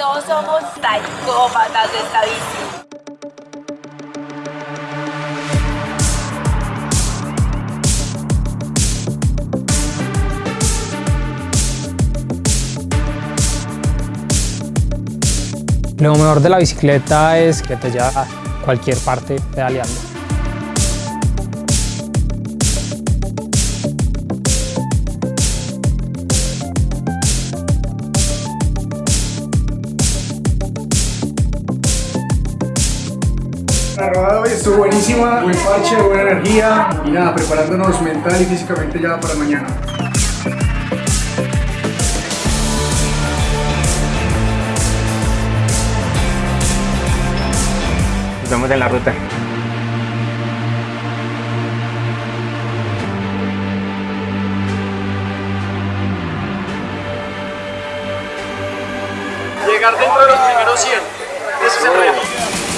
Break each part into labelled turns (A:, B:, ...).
A: todos somos psicópatas de esta bici.
B: Lo mejor de la bicicleta es que te lleva a cualquier parte pedaleando.
C: La rodada hoy estuvo buenísima, buen parche, buena energía y nada, preparándonos mental y físicamente ya para mañana.
D: Nos vemos en la ruta.
E: Llegar dentro de los primeros 100. Ese es el reto.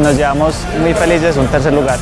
F: Nos llevamos muy felices un tercer lugar.